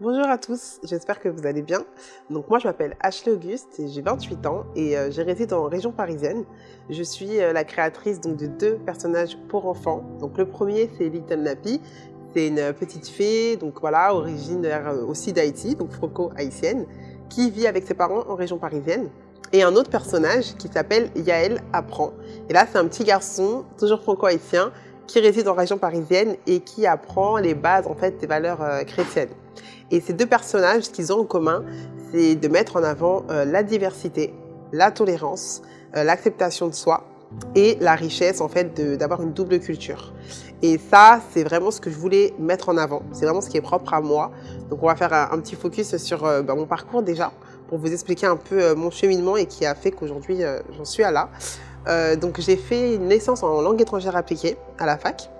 Bonjour à tous, j'espère que vous allez bien. Donc moi je m'appelle Ashley Auguste j'ai 28 ans et euh, je réside en région parisienne. Je suis euh, la créatrice donc, de deux personnages pour enfants. Donc le premier c'est Little Nappy, c'est une petite fée, donc voilà, originaire euh, aussi d'Haïti, donc franco-haïtienne, qui vit avec ses parents en région parisienne. Et un autre personnage qui s'appelle Yael Apprend. Et là c'est un petit garçon, toujours franco-haïtien, qui réside en région parisienne et qui apprend les bases en fait des valeurs euh, chrétiennes. Et ces deux personnages, ce qu'ils ont en commun, c'est de mettre en avant euh, la diversité, la tolérance, euh, l'acceptation de soi et la richesse en fait d'avoir une double culture. Et ça, c'est vraiment ce que je voulais mettre en avant. C'est vraiment ce qui est propre à moi. Donc on va faire un, petit focus sur bah, mon parcours déjà pour vous expliquer un peu mon cheminement et qui a fait qu'aujourd'hui j'en suis à là. Euh, donc j'ai fait une licence en langue étrangère appliquée à la fac.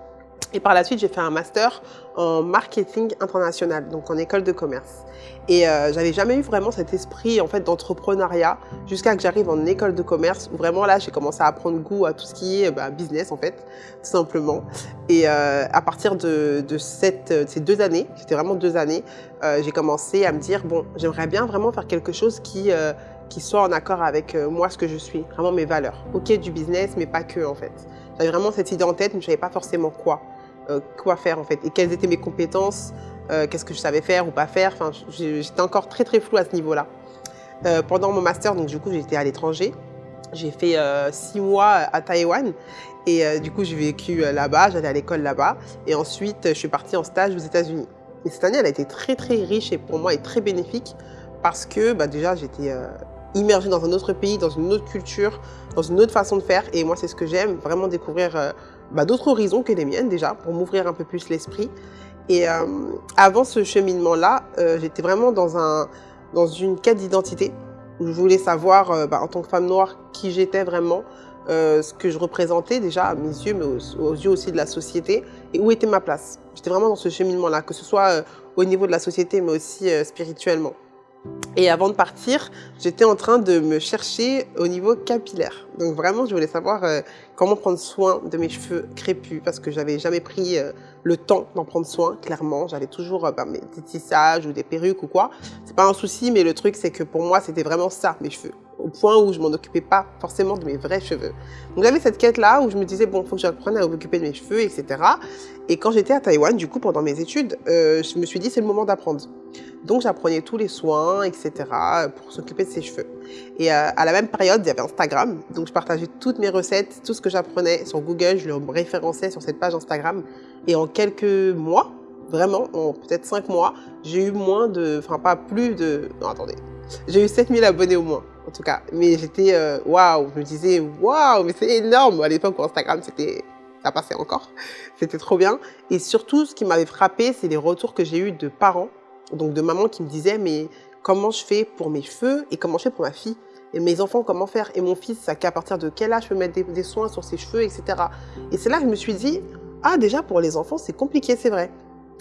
Et par la suite, j'ai fait un master en marketing international, donc en école de commerce. Et euh, j'avais jamais eu vraiment cet esprit en fait d'entrepreneuriat jusqu'à que j'arrive en école de commerce où vraiment là j'ai commencé à prendre goût à tout ce qui est bah, business en fait, tout simplement. Et euh, à partir de, cette, ces deux années, c'était vraiment deux années, euh, j'ai commencé à me dire bon, j'aimerais bien vraiment faire quelque chose qui euh, qui soit en accord avec euh, moi, ce que je suis, vraiment mes valeurs. Ok, du business, mais pas que en fait. J'avais vraiment cette idée en tête, mais je savais pas forcément quoi, euh, quoi faire en fait, et quelles étaient mes compétences, euh, qu'est-ce que je savais faire ou pas faire. Enfin, j'étais encore très très flou à ce niveau-là. pendant mon master, donc du coup, j'étais à l'étranger. J'ai fait six mois à Taïwan et du coup, j'ai vécu là-bas, j'allais à l'école là-bas. Et ensuite, je suis partie en stage aux États-Unis. Et cette année, elle a été très très riche et pour moi et très bénéfique parce que bah, déjà, j'étais immergée dans un autre pays, dans une autre culture, dans une autre façon de faire. Et moi, c'est ce que j'aime, vraiment découvrir euh, bah, d'autres horizons que les miennes déjà, pour m'ouvrir un peu plus l'esprit. Et euh, avant ce cheminement-là, euh, j'étais vraiment dans, un, dans une quête d'identité. Je voulais savoir, bah, en tant que femme noire, qui j'étais vraiment, ce que je représentais déjà à mes yeux, mais aux, yeux aussi de la société, et où était ma place. J'étais vraiment dans ce cheminement-là, que ce soit au niveau de la société, mais aussi spirituellement. Et avant de partir, j'étais en train de me chercher au niveau capillaire. Donc vraiment, je voulais savoir euh, comment prendre soin de mes cheveux crépus parce que j'avais jamais pris euh, le temps d'en prendre soin, clairement. J'avais toujours euh, bah, petits tissages ou des perruques ou quoi. C'est pas un souci, mais le truc, c'est que pour moi, c'était vraiment ça, mes cheveux point où je m'en occupais pas forcément de mes vrais cheveux. Donc j'avais cette quête-là où je me disais, bon, faut que j'apprenne à m'occuper de mes cheveux, etc. Et quand j'étais à Taïwan, du coup, pendant mes études, euh, je me suis dit, c'est le moment d'apprendre. Donc j'apprenais tous les soins, etc. pour s'occuper de ses cheveux. Et euh, à la même période, il y avait Instagram. Donc je partageais toutes mes recettes, tout ce que j'apprenais sur Google, je le référençais sur cette page Instagram. Et en quelques mois, vraiment, en peut-être cinq mois, j'ai eu moins de, enfin pas plus de, non attendez, j'ai eu 7000 abonnés au moins en tout cas. Mais j'étais, euh, waouh, je me disais, waouh, mais c'est énorme. À l'époque, Instagram, c'était, ça passait encore. C'était trop bien. Et surtout, ce qui m'avait frappé, c'est les retours que j'ai eu de parents, donc de mamans qui me disaient, mais comment je fais pour mes cheveux et comment je fais pour ma fille et mes enfants, comment faire? Et mon fils, qu'à partir de quel âge je peux mettre des soins sur ses cheveux, etc. Et c'est là que je me suis dit, ah, déjà, pour les enfants, c'est compliqué, c'est vrai.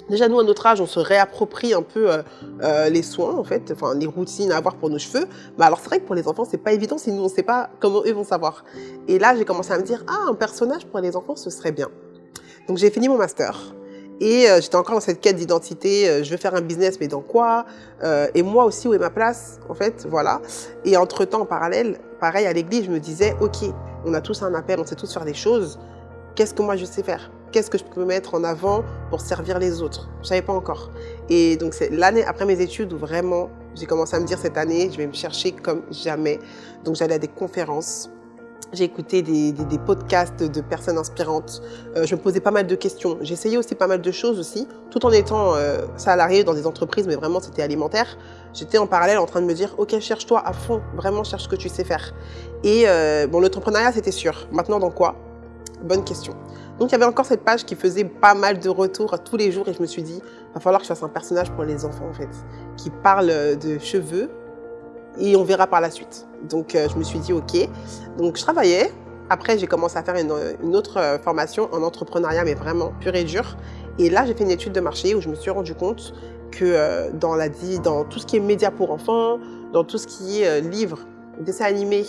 Déjà, nous, à notre âge, on se réapproprie un peu euh, euh, les soins, en fait, enfin, les routines à avoir pour nos cheveux. Mais alors, c'est vrai que pour les enfants, c'est pas évident si nous, on sait pas comment eux vont savoir. Et là, j'ai commencé à me dire, ah, un personnage pour les enfants, ce serait bien. Donc, j'ai fini mon master. Et euh, j'étais encore dans cette quête d'identité, je veux faire un business, mais dans quoi? Et moi aussi, où est ma place En fait, voilà. Et entre-temps, en parallèle, pareil, à l'église, je me disais, OK, on a tous un appel, on sait tous faire des choses. Qu'est-ce que moi, je sais faire? Qu'est-ce que je peux mettre en avant pour servir les autres? Je savais pas encore. Et donc c'est l'année après mes études où vraiment j'ai commencé à me dire cette année, je vais me chercher comme jamais. Donc j'allais à des conférences, j'ai écouté des, des, podcasts de personnes inspirantes. Euh, je me posais pas mal de questions. J'essayais aussi pas mal de choses aussi, tout en étant euh, salarié dans des entreprises, mais vraiment c'était alimentaire. J'étais en parallèle en train de me dire, ok, cherche-toi à fond, vraiment cherche ce que tu sais faire. Et euh, bon, l'entrepreneuriat c'était sûr. Maintenant dans quoi? Bonne question. Donc il y avait encore cette page qui faisait pas mal de retours tous les jours et je me suis dit, va falloir que je fasse un personnage pour les enfants en fait, qui parle de cheveux et on verra par la suite. Donc euh, je me suis dit ok. Donc je travaillais. Après j'ai commencé à faire une, autre euh, formation en entrepreneuriat mais vraiment pur et dur. Et là j'ai fait une étude de marché où je me suis rendu compte que euh, dans, la, dans tout ce qui est médias pour enfants, dans tout ce qui est livres, dessins animés,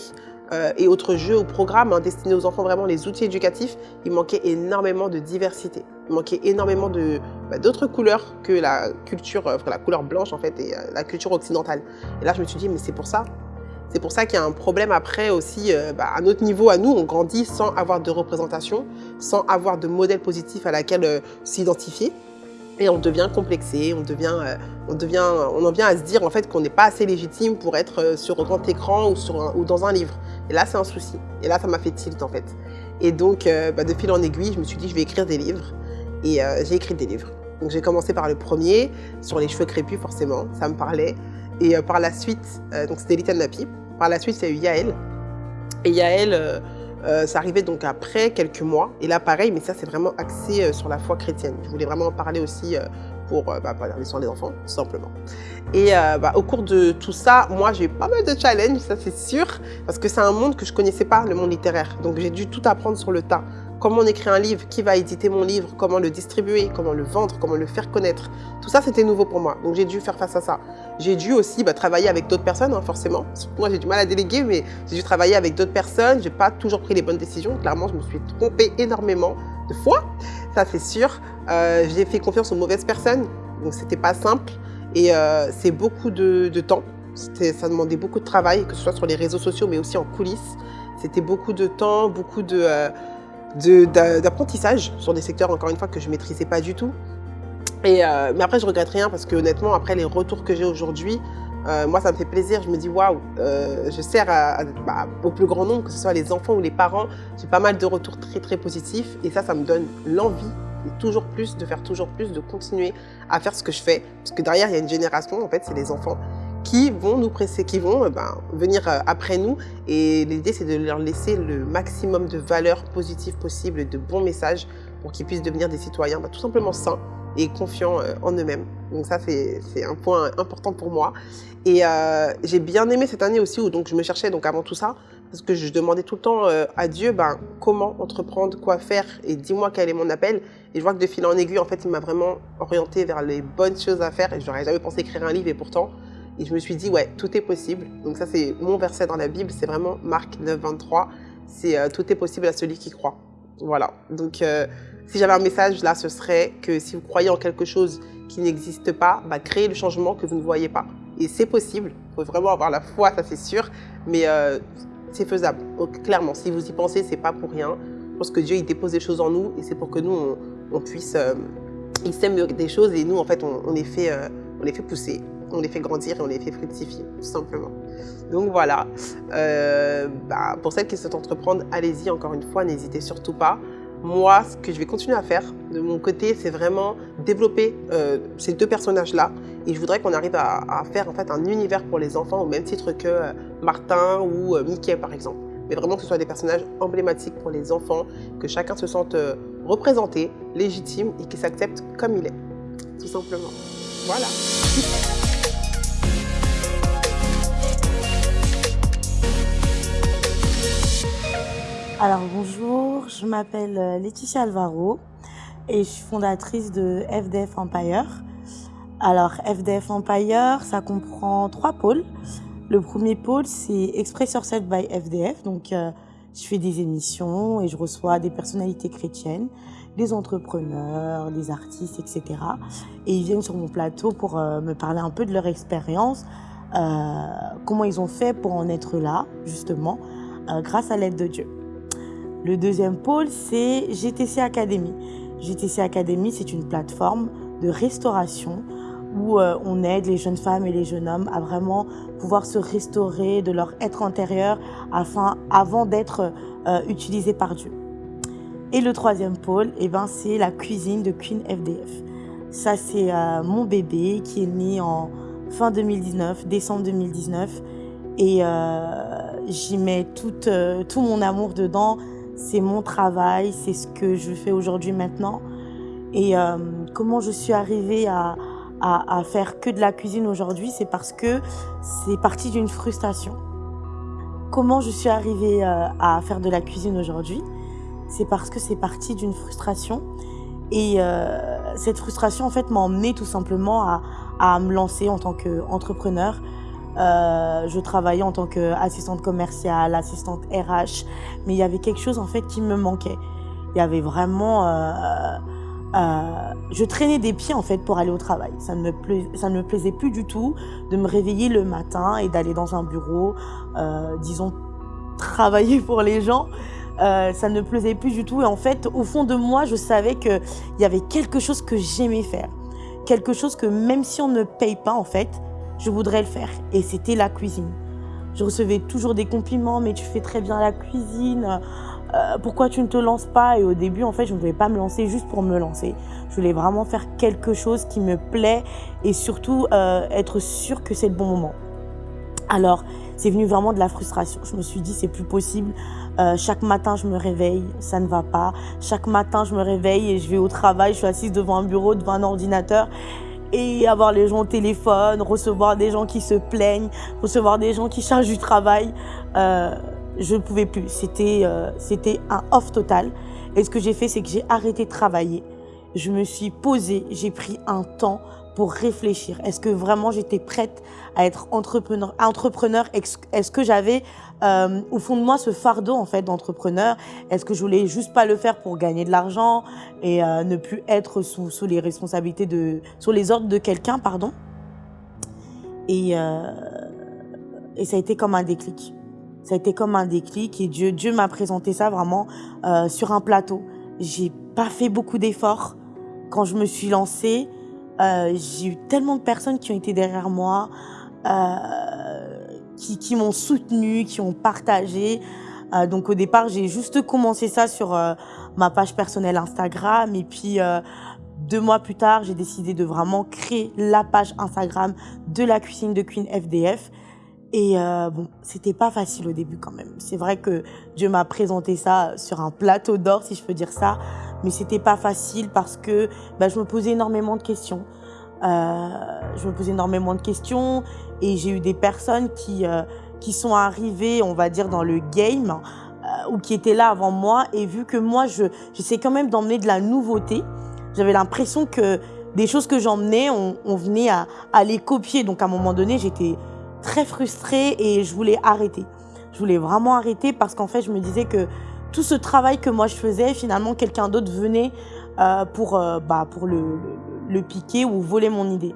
euh, et autres jeux ou programmes hein, destinés aux enfants, vraiment les outils éducatifs, il manquait énormément de diversité. Il manquait énormément bah, d'autres couleurs que la culture, euh, la couleur blanche en fait, et euh, la culture occidentale. Et là, je me suis dit, mais c'est pour ça. C'est pour ça qu'il y a un problème après aussi, euh, bah, à notre niveau, à nous, on grandit sans avoir de représentation, sans avoir de modèle positif à laquelle s'identifier. Et on devient complexé, on devient, on devient, on en vient à se dire en fait qu'on n'est pas assez légitime pour être sur un grand écran ou, sur ou dans un livre. Et là, c'est un souci. Et là, ça m'a fait tilt en fait. Et donc, bah, de fil en aiguille, je me suis dit, je vais écrire des livres. Et j'ai écrit des livres. Donc j'ai commencé par le premier, sur les cheveux crépus forcément, ça me parlait. Et euh, par la suite, euh, donc c'était Little Napi. Par la suite, a eu Yael. Et Yael, euh, ça arrivait donc après quelques mois. Et là, pareil, mais ça, c'est vraiment axé sur la foi chrétienne. Je voulais vraiment en parler aussi pour bah, parler sur les enfants, simplement. Et bah, au cours de tout ça, moi, j'ai eu pas mal de challenges, ça c'est sûr, parce que c'est un monde que je connaissais pas, le monde littéraire. Donc j'ai dû tout apprendre sur le tas comment on écrit un livre, qui va éditer mon livre, comment le distribuer, comment le vendre, comment le faire connaître. Tout ça, c'était nouveau pour moi. Donc, j'ai dû faire face à ça. J'ai dû aussi bah, travailler avec d'autres personnes, hein, forcément. Moi, j'ai du mal à déléguer, mais j'ai dû travailler avec d'autres personnes. J'ai pas toujours pris les bonnes décisions. Clairement, je me suis trompée énormément de fois. Ça, c'est sûr. Euh, j'ai fait confiance aux mauvaises personnes. Donc, c'était pas simple. Et euh, c'est beaucoup de, temps. Ça demandait beaucoup de travail, que ce soit sur les réseaux sociaux, mais aussi en coulisses. C'était beaucoup de temps, beaucoup de... Euh, d'apprentissage sur des secteurs, encore une fois, que je ne maîtrisais pas du tout. Et, euh, mais après, je regrette rien parce que honnêtement, après les retours que j'ai aujourd'hui, euh, moi, ça me fait plaisir. Je me dis, waouh, euh, je sers bah, au plus grand nombre, que ce soit les enfants ou les parents. J'ai pas mal de retours très, très positifs. Et ça, ça me donne l'envie, toujours plus, de faire toujours plus, de continuer à faire ce que je fais. Parce que derrière, il y a une génération, en fait, c'est les enfants qui vont nous presser, qui vont euh, ben, venir euh, après nous. Et l'idée, c'est de leur laisser le maximum de valeurs positives possibles, de bons messages pour qu'ils puissent devenir des citoyens ben, tout simplement sains et confiants euh, en eux-mêmes. Donc ça, c'est un point important pour moi. Et j'ai bien aimé cette année aussi où donc, je me cherchais donc avant tout ça, parce que je demandais tout le temps à Dieu ben, comment entreprendre, quoi faire, et dis-moi quel est mon appel. Et je vois que de fil en aiguille, en fait, il m'a vraiment orienté vers les bonnes choses à faire. Et je n'aurais jamais pensé écrire un livre, et pourtant, et je me suis dit, ouais, tout est possible. Donc ça, c'est mon verset dans la Bible, c'est vraiment Marc 9, 23. C'est euh, tout est possible à celui qui croit. Voilà. Donc, euh, si j'avais un message là, ce serait que si vous croyez en quelque chose qui n'existe pas, bah, créez le changement que vous ne voyez pas. Et c'est possible. Il faut vraiment avoir la foi, ça c'est sûr. Mais euh, c'est faisable. Donc, clairement, si vous y pensez, c'est pas pour rien. Je pense que Dieu, il dépose des choses en nous et c'est pour que nous, on, puisse... il sème des choses et nous, en fait, on, on fait, on les fait pousser on les fait grandir et on les fait fructifier, tout simplement. Donc voilà, euh, bah, pour celles qui souhaitent entreprendre, allez-y encore une fois, n'hésitez surtout pas. Moi, ce que je vais continuer à faire de mon côté, c'est vraiment développer euh, ces deux personnages-là. Et je voudrais qu'on arrive à, faire en fait un univers pour les enfants au même titre que euh, Martin ou Mickey par exemple. Mais vraiment que ce soit des personnages emblématiques pour les enfants, que chacun se sente représenté, légitime et qu'il s'accepte comme il est. Tout simplement. Voilà. Alors bonjour, je m'appelle euh, Laetitia Alvaro et je suis fondatrice de FDF Empire. Alors FDF Empire, ça comprend trois pôles. Le premier pôle, c'est Express Yourself by FDF. Donc euh, je fais des émissions et je reçois des personnalités chrétiennes, des entrepreneurs, des artistes, etc. Et ils viennent sur mon plateau pour euh, me parler un peu de leur expérience, comment ils ont fait pour en être là, justement, grâce à l'aide de Dieu. Le deuxième pôle, c'est GTC Academy. GTC Academy, c'est une plateforme de restauration où euh, on aide les jeunes femmes et les jeunes hommes à vraiment pouvoir se restaurer de leur être intérieur afin, avant d'être euh, utilisés par Dieu. Et le troisième pôle, eh ben, c'est la cuisine de Queen FDF. Ça, c'est euh, mon bébé qui est né en fin 2019, décembre 2019. Et j'y mets tout mon amour dedans c'est mon travail, c'est ce que je fais aujourd'hui maintenant. Et euh, comment je suis arrivée à, à, faire que de la cuisine aujourd'hui, c'est parce que c'est parti d'une frustration. Comment je suis arrivée euh, à faire de la cuisine aujourd'hui C'est parce que c'est parti d'une frustration. Et euh, cette frustration, en fait, m'a emmenée tout simplement à, à me lancer en tant qu'entrepreneur, euh, je travaillais en tant qu'assistante commerciale, assistante RH, mais il y avait quelque chose en fait qui me manquait. Il y avait vraiment euh, euh, je traînais des pieds en fait pour aller au travail. Ça ne, me plaisait plus du tout de me réveiller le matin et d'aller dans un bureau, disons, travailler pour les gens. Ça ne me plaisait plus du tout. Et en fait, au fond de moi, je savais qu'il y avait quelque chose que j'aimais faire. Quelque chose que même si on ne paye pas, en fait, je voudrais le faire. Et c'était la cuisine. Je recevais toujours des compliments, mais tu fais très bien la cuisine. Euh, pourquoi tu ne te lances pas? Et au début, en fait, je ne voulais pas me lancer juste pour me lancer. Je voulais vraiment faire quelque chose qui me plaît et surtout euh, être sûre que c'est le bon moment. Alors, c'est venu vraiment de la frustration. Je me suis dit, c'est plus possible. Euh, chaque matin, je me réveille, ça ne va pas. Chaque matin, je me réveille et je vais au travail. Je suis assise devant un bureau, devant un ordinateur et avoir les gens au téléphone, recevoir des gens qui se plaignent, recevoir des gens qui chargent du travail. Euh, je ne pouvais plus. C'était euh, c'était un off total. Et ce que j'ai fait, c'est que j'ai arrêté de travailler. Je me suis posée, j'ai pris un temps réfléchir. Est-ce que vraiment j'étais prête à être entrepreneur, entrepreneur? Est-ce que j'avais euh, au fond de moi ce fardeau en fait d'entrepreneur? Est-ce que je voulais juste pas le faire pour gagner de l'argent et euh, ne plus être sous, sous les responsabilités de, sous les ordres de quelqu'un, pardon? Et, euh, et ça a été comme un déclic. Ça a été comme un déclic et Dieu, Dieu m'a présenté ça vraiment sur un plateau. J'ai pas fait beaucoup d'efforts quand je me suis lancée. Euh, j'ai eu tellement de personnes qui ont été derrière moi, euh, qui, qui m'ont soutenu, qui ont partagé. Euh, donc au départ, j'ai juste commencé ça sur euh, ma page personnelle Instagram et puis euh, deux mois plus tard, j'ai décidé de vraiment créer la page Instagram de la cuisine de Queen FDF. Et euh, bon, c'était pas facile au début quand même. C'est vrai que Dieu m'a présenté ça sur un plateau d'or, si je peux dire ça mais c'était pas facile parce que bah, je me posais énormément de questions. Euh, je me posais énormément de questions et j'ai eu des personnes qui euh, qui sont arrivées, on va dire, dans le game euh, ou qui étaient là avant moi et vu que moi, je j'essaie quand même d'emmener de la nouveauté, j'avais l'impression que des choses que j'emmenais, on, on venait à, à les copier. Donc à un moment donné, j'étais très frustrée et je voulais arrêter. Je voulais vraiment arrêter parce qu'en fait, je me disais que tout ce travail que moi je faisais, finalement, quelqu'un d'autre venait euh, pour, euh, bah, pour le, piquer ou voler mon idée.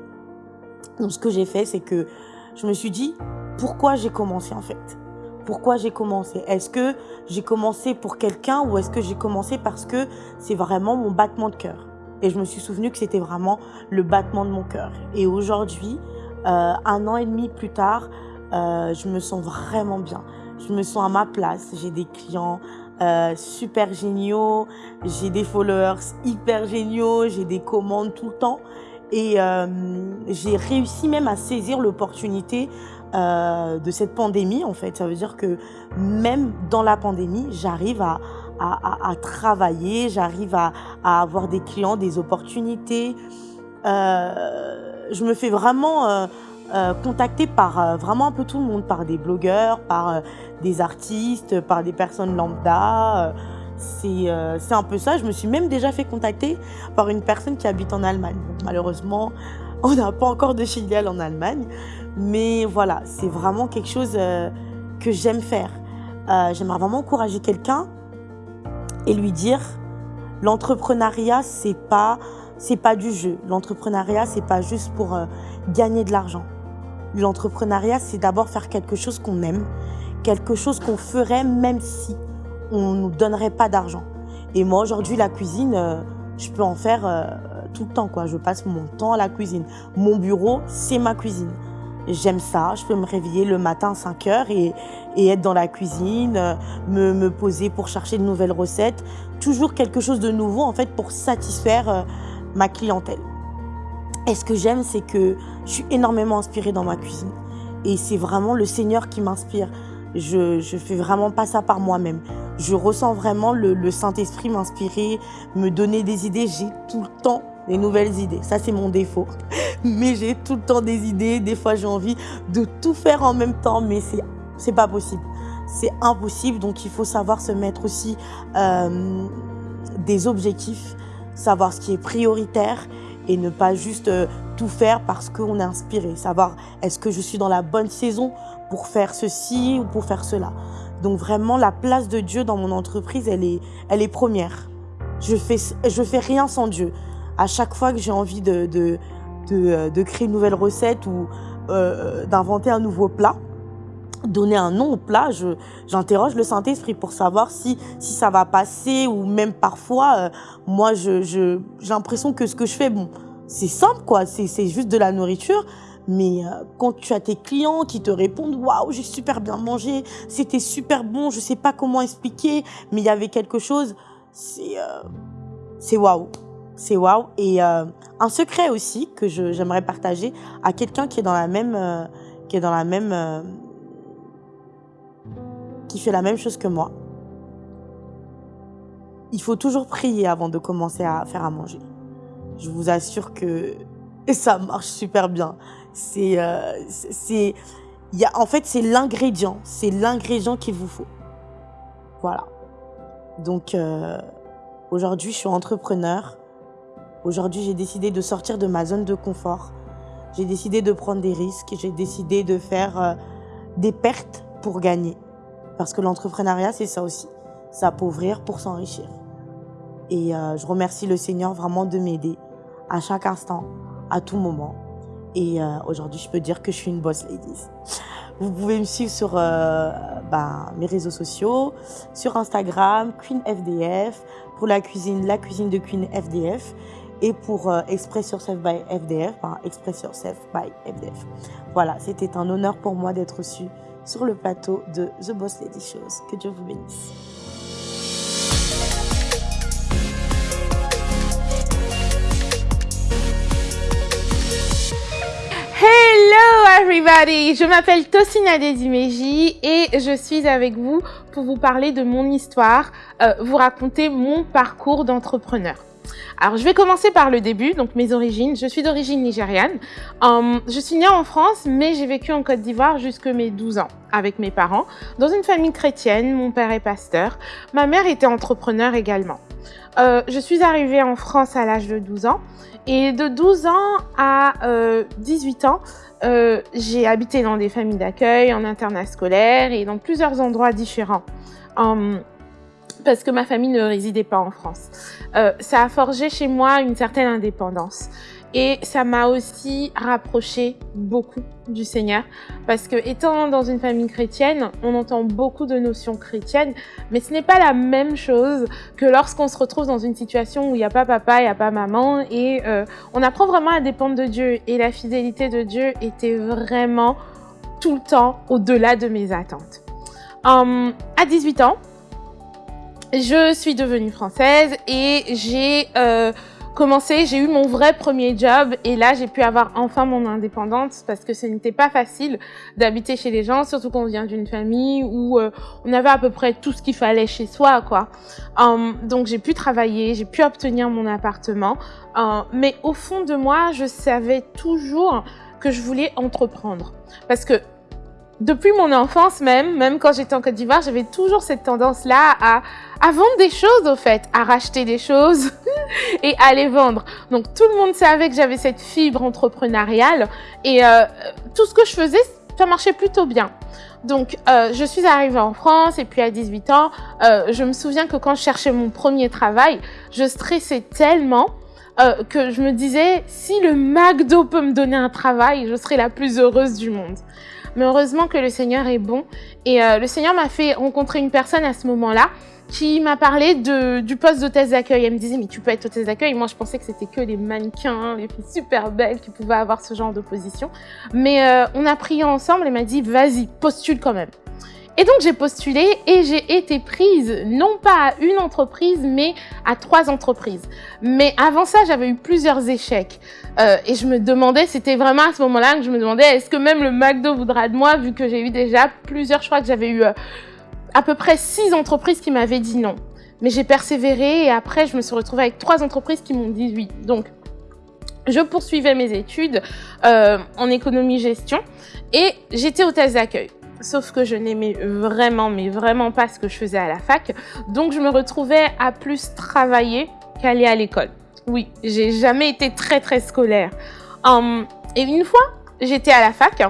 Donc, ce que j'ai fait, c'est que je me suis dit, pourquoi j'ai commencé en fait? Pourquoi j'ai commencé? Est-ce que j'ai commencé pour quelqu'un ou est-ce que j'ai commencé parce que c'est vraiment mon battement de cœur? Et je me suis souvenu que c'était vraiment le battement de mon cœur. Et aujourd'hui, euh, un an et demi plus tard, je me sens vraiment bien. Je me sens à ma place. J'ai des clients euh, super géniaux, j'ai des followers hyper géniaux, j'ai des commandes tout le temps. Et euh, j'ai réussi même à saisir l'opportunité euh, de cette pandémie, en fait. Ça veut dire que même dans la pandémie, j'arrive à, travailler, j'arrive à, avoir des clients, des opportunités. Je me fais vraiment euh, euh, contacter par euh, vraiment un peu tout le monde, par des blogueurs, par euh, des artistes, par des personnes lambda. c'est c'est un peu ça. Je me suis même déjà fait contacter par une personne qui habite en Allemagne. Malheureusement, on n'a pas encore de filiale en Allemagne. Mais voilà, c'est vraiment quelque chose que j'aime faire. J'aimerais vraiment encourager quelqu'un et lui dire l'entrepreneuriat, c'est pas c'est pas du jeu. L'entrepreneuriat, c'est pas juste pour euh, gagner de l'argent. L'entrepreneuriat, c'est d'abord faire quelque chose qu'on aime, quelque chose qu'on ferait même si on nous donnerait pas d'argent. Et moi, aujourd'hui, la cuisine, euh, je peux en faire euh, tout le temps, quoi. Je passe mon temps à la cuisine. Mon bureau, c'est ma cuisine. J'aime ça. Je peux me réveiller le matin à 5 heures et, être dans la cuisine, euh, me, me poser pour chercher de nouvelles recettes. Toujours quelque chose de nouveau, en fait, pour satisfaire ma clientèle. Et ce que j'aime, c'est que je suis énormément inspirée dans ma cuisine. Et c'est vraiment le Seigneur qui m'inspire. Je, je fais vraiment pas ça par moi-même. Je ressens vraiment le, le Saint-Esprit m'inspirer, me donner des idées. J'ai tout le temps des nouvelles idées. Ça, c'est mon défaut. Mais j'ai tout le temps des idées. Des fois, j'ai envie de tout faire en même temps, mais c'est c'est pas possible. C'est impossible. Donc, il faut savoir se mettre aussi euh, des objectifs, savoir ce qui est prioritaire et ne pas juste euh, tout faire parce qu'on est inspiré. Savoir est-ce que je suis dans la bonne saison pour faire ceci ou pour faire cela? Donc vraiment, la place de Dieu dans mon entreprise, elle est, elle est première. je fais, je fais rien sans Dieu. À chaque fois que j'ai envie de, de, de, de, créer une nouvelle recette ou euh, d'inventer un nouveau plat, donner un nom au plat, j'interroge le Saint-Esprit pour savoir si, si ça va passer ou même parfois, euh, moi, j'ai je, j'ai l'impression que ce que je fais, bon, c'est simple, quoi, c'est juste de la nourriture. Mais euh, quand tu as tes clients qui te répondent waouh j'ai super bien mangé c'était super bon je sais pas comment expliquer mais il y avait quelque chose c'est euh, c'est waouh. C'est waouh. Et euh, un secret aussi que j'aimerais partager à quelqu'un qui est dans la même qui est dans la même qui fait la même chose que moi. Il faut toujours prier avant de commencer à faire à manger. Je vous assure que ça marche super bien. C'est, euh, c'est, y a, en fait, c'est l'ingrédient, c'est l'ingrédient qu'il vous faut. Voilà. Donc, euh, aujourd'hui, je suis entrepreneur. Aujourd'hui, j'ai décidé de sortir de ma zone de confort. J'ai décidé de prendre des risques. J'ai décidé de faire euh, des pertes pour gagner. Parce que l'entrepreneuriat, c'est ça aussi. S'appauvrir pour s'enrichir. Et euh, je remercie le Seigneur vraiment de m'aider à chaque instant, à tout moment. Et euh, aujourd'hui, je peux dire que je suis une boss ladies. Vous pouvez me suivre sur euh, bah, mes réseaux sociaux, sur Instagram, Queen FDF, pour la cuisine, la cuisine de Queen FDF, et pour Express Yourself by FDF, enfin Express Yourself by FDF. Voilà, c'était un honneur pour moi d'être reçue sur le plateau de The Boss Lady Shows. Que Dieu vous bénisse. Hello everybody, je m'appelle Tosina Desimeji et je suis avec vous pour vous parler de mon histoire, euh, vous raconter mon parcours d'entrepreneur. Alors, je vais commencer par le début, donc mes origines. Je suis d'origine nigériane. Euh, je suis née en France, mais j'ai vécu en Côte d'Ivoire jusque mes 12 ans avec mes parents, dans une famille chrétienne. Mon père est pasteur. Ma mère était entrepreneur également. Euh, je suis arrivée en France à l'âge de 12 ans. Et de 12 ans à 18 euh, ans, j'ai habité dans des familles d'accueil, en internat scolaire et dans plusieurs endroits différents parce que ma famille ne résidait pas en France. Euh, ça a forgé chez moi une certaine indépendance. Et ça m'a aussi rapproché beaucoup du Seigneur parce que étant dans une famille chrétienne, on entend beaucoup de notions chrétiennes, mais ce n'est pas la même chose que lorsqu'on se retrouve dans une situation où il n'y a pas papa, il n'y a pas maman et euh, on apprend vraiment à dépendre de Dieu et la fidélité de Dieu était vraiment tout le temps au-delà de mes attentes. Hum, à 18 ans, je suis devenue française et j'ai euh, commencé, j'ai eu mon vrai premier job et là j'ai pu avoir enfin mon indépendance parce que ce n'était pas facile d'habiter chez les gens, surtout quand on vient d'une famille où euh, on avait à peu près tout ce qu'il fallait chez soi quoi. Um, donc j'ai pu travailler, j'ai pu obtenir mon appartement, uh, mais au fond de moi je savais toujours que je voulais entreprendre parce que depuis mon enfance même, même quand j'étais en Côte d'Ivoire, j'avais toujours cette tendance-là à, vendre des choses au fait, à racheter des choses et à les vendre. Donc tout le monde savait que j'avais cette fibre entrepreneuriale et euh, tout ce que je faisais, ça marchait plutôt bien. Donc, euh, je suis arrivée en France et puis à 18 ans, euh, je me souviens que quand je cherchais mon premier travail, je stressais tellement que je me disais, si le McDo peut me donner un travail, je serai la plus heureuse du monde. Mais heureusement que le Seigneur est bon. Et euh, le Seigneur m'a fait rencontrer une personne à ce moment-là qui m'a parlé de, du poste d'hôtesse d'accueil. Elle me disait, mais tu peux être hôtesse d'accueil. Moi, je pensais que c'était que les mannequins, les filles super belles qui pouvaient avoir ce genre de position. Mais euh, on a prié ensemble et m'a dit, vas-y, postule quand même. Et donc j'ai postulé et j'ai été prise, non pas à une entreprise, mais à trois entreprises. Mais avant ça, j'avais eu plusieurs échecs. Euh, et je me demandais, c'était vraiment à ce moment-là que je me demandais, est-ce que même le McDo voudra de moi, vu que j'ai eu déjà plusieurs, choix, que j'avais eu euh, à peu près six entreprises qui m'avaient dit non. Mais j'ai persévéré et après, je me suis retrouvée avec trois entreprises qui m'ont dit oui. Donc, je poursuivais mes études euh, en économie-gestion et j'étais hôtesse d'accueil. Sauf que je n'aimais vraiment, mais vraiment pas ce que je faisais à la fac. Donc, je me retrouvais à plus travailler qu'aller à l'école. Oui, j'ai jamais été très, très scolaire. Hum, et une fois, j'étais à la fac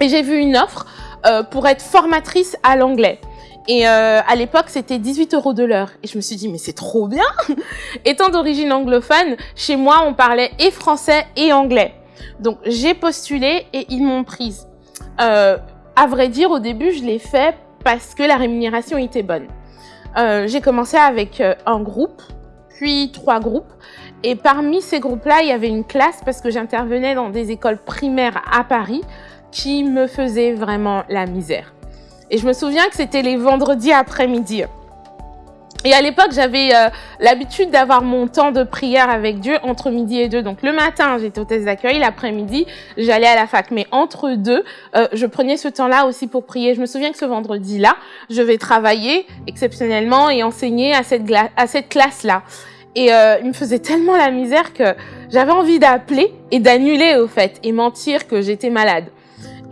et j'ai vu une offre euh, pour être formatrice à l'anglais. Et euh, à l'époque, c'était 18 euros de l'heure. Et je me suis dit, mais c'est trop bien Étant d'origine anglophone, chez moi, on parlait et français et anglais. Donc, j'ai postulé et ils m'ont prise. Euh, à vrai dire, au début, je l'ai fait parce que la rémunération était bonne. J'ai commencé avec un groupe, puis trois groupes. Et parmi ces groupes-là, il y avait une classe parce que j'intervenais dans des écoles primaires à Paris qui me faisaient vraiment la misère. Et je me souviens que c'était les vendredis après-midi. Et à l'époque, j'avais euh, l'habitude d'avoir mon temps de prière avec Dieu entre midi et deux. Donc le matin, j'étais hôtesse d'accueil, l'après-midi, j'allais à la fac. Mais entre deux, euh, je prenais ce temps-là aussi pour prier. Je me souviens que ce vendredi-là, je vais travailler exceptionnellement et enseigner à cette, à cette classe-là. Et euh, il me faisait tellement la misère que j'avais envie d'appeler et d'annuler au fait et mentir que j'étais malade.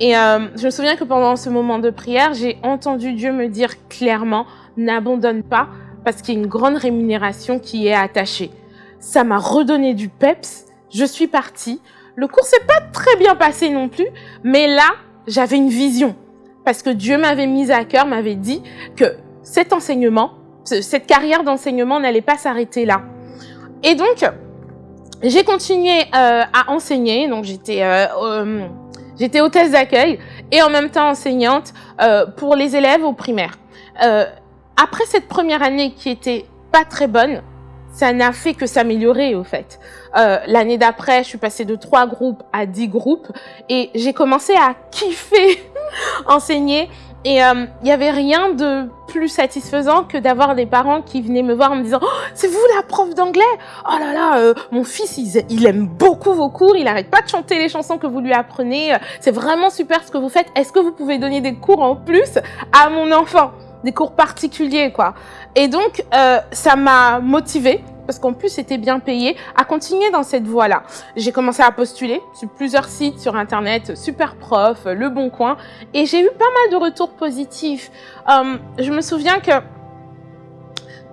Et euh, je me souviens que pendant ce moment de prière, j'ai entendu Dieu me dire clairement, n'abandonne pas parce qu'il y a une grande rémunération qui est attachée. Ça m'a redonné du peps. Je suis partie. Le cours s'est pas très bien passé non plus, mais là, j'avais une vision parce que Dieu m'avait mise à cœur, m'avait dit que cet enseignement, cette carrière d'enseignement n'allait pas s'arrêter là. Et donc, j'ai continué euh, à enseigner. Donc, j'étais euh, euh, j'étais hôtesse d'accueil et en même temps enseignante pour les élèves au primaire. Euh, après cette première année qui était pas très bonne, ça n'a fait que s'améliorer au fait. Euh, L'année d'après, je suis passée de trois groupes à dix groupes et j'ai commencé à kiffer enseigner et il euh, n'y avait rien de plus satisfaisant que d'avoir des parents qui venaient me voir en me disant oh, c'est vous la prof d'anglais! Oh là là euh, mon fils il, aime beaucoup vos cours il arrête pas de chanter les chansons que vous lui apprenez c'est vraiment super ce que vous faites. Est-ce que vous pouvez donner des cours en plus à mon enfant? Des cours particuliers quoi et donc euh, ça m'a motivée parce qu'en plus c'était bien payé, à continuer dans cette voie-là. J'ai commencé à postuler sur plusieurs sites sur Internet, Super Prof, Le Bon Coin, et j'ai eu pas mal de retours positifs. Euh, je me souviens que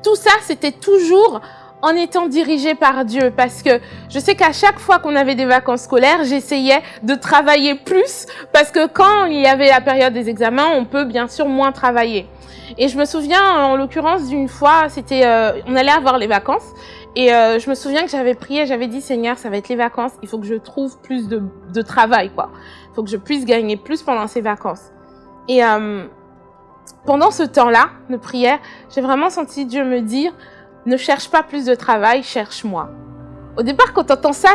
tout ça, c'était toujours en étant dirigé par Dieu parce que je sais qu'à chaque fois qu'on avait des vacances scolaires, j'essayais de travailler plus parce que quand il y avait la période des examens, on peut bien sûr moins travailler. Et je me souviens, en l'occurrence, d'une fois, c'était, euh, on allait avoir les vacances. Et euh, je me souviens que j'avais prié, j'avais dit, Seigneur, ça va être les vacances, il faut que je trouve plus de, de travail, quoi. Il faut que je puisse gagner plus pendant ces vacances. Et euh, pendant ce temps-là de prière, j'ai vraiment senti Dieu me dire, ne cherche pas plus de travail, cherche-moi. Au départ, quand tu entends ça,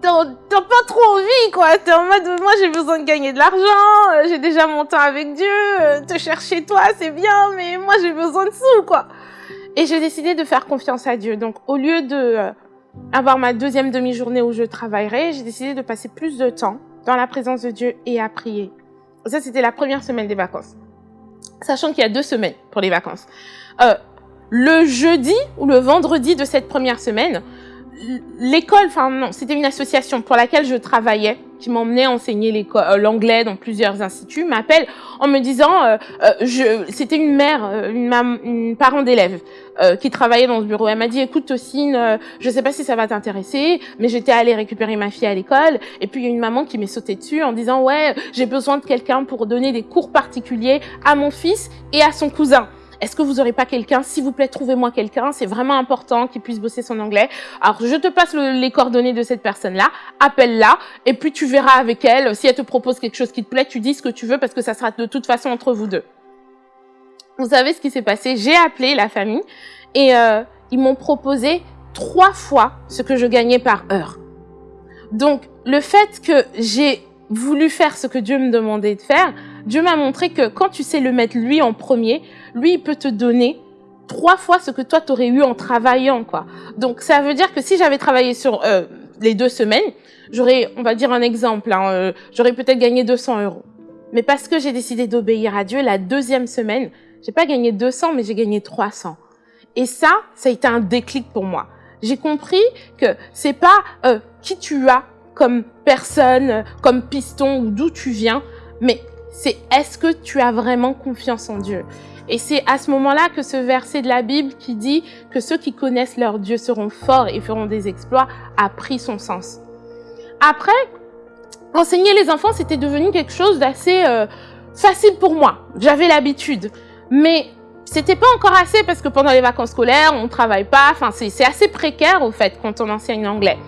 t'as pas trop envie, quoi. T'es en mode, moi, j'ai besoin de gagner de l'argent, euh, j'ai déjà mon temps avec Dieu, euh, te chercher toi, c'est bien, mais moi, j'ai besoin de sous, quoi. Et j'ai décidé de faire confiance à Dieu. Donc, au lieu de euh, avoir ma deuxième demi-journée où je travaillerai, j'ai décidé de passer plus de temps dans la présence de Dieu et à prier. Ça, c'était la première semaine des vacances. Sachant qu'il y a deux semaines pour les vacances. Le jeudi ou le vendredi de cette première semaine, l'école, enfin non, c'était une association pour laquelle je travaillais, qui m'emmenait enseigner euh, l'anglais dans plusieurs instituts, m'appelle en me disant, euh, euh, c'était une mère, euh, une, une parent d'élève qui travaillait dans ce bureau. Elle m'a dit, écoute Tocine, je sais pas si ça va t'intéresser, mais j'étais allée récupérer ma fille à l'école, et puis il y a une maman qui m'est sautée dessus en disant, ouais, j'ai besoin de quelqu'un pour donner des cours particuliers à mon fils et à son cousin. Est-ce que vous n'aurez pas quelqu'un? S'il vous plaît, trouvez-moi quelqu'un. C'est vraiment important qu'il puisse bosser son anglais. Alors, je te passe les coordonnées de cette personne-là. Appelle-la et puis tu verras avec elle. Si elle te propose quelque chose qui te plaît, tu dis ce que tu veux parce que ça sera de toute façon entre vous deux. Vous savez ce qui s'est passé? J'ai appelé la famille et euh, ils m'ont proposé trois fois ce que je gagnais par heure. Donc, le fait que j'ai voulu faire ce que Dieu me demandait de faire, Dieu m'a montré que quand tu sais le mettre lui en premier, lui, il peut te donner trois fois ce que toi, tu aurais eu en travaillant. quoi. Donc, ça veut dire que si j'avais travaillé sur euh, les deux semaines, j'aurais, on va dire un exemple, hein, euh, j'aurais peut-être gagné 200 euros. Mais parce que j'ai décidé d'obéir à Dieu, la deuxième semaine, j'ai pas gagné 200, mais j'ai gagné 300. Et ça, ça a été un déclic pour moi. J'ai compris que c'est pas euh, qui tu as comme personne, comme piston ou d'où tu viens, mais c'est est-ce que tu as vraiment confiance en Dieu? Et c'est à ce moment-là que ce verset de la Bible qui dit que ceux qui connaissent leur Dieu seront forts et feront des exploits a pris son sens. Après, enseigner les enfants, c'était devenu quelque chose d'assez euh, facile pour moi. J'avais l'habitude. Mais c'était pas encore assez parce que pendant les vacances scolaires, on travaille pas. Enfin, c'est assez précaire au fait quand on enseigne l'anglais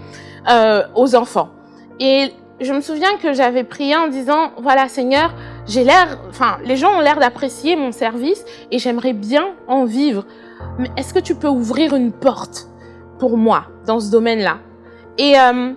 euh, aux enfants. Et je me souviens que j'avais prié en disant, voilà Seigneur, j'ai l'air, enfin, les gens ont l'air d'apprécier mon service et j'aimerais bien en vivre. Mais est-ce que tu peux ouvrir une porte pour moi dans ce domaine-là? Et euh,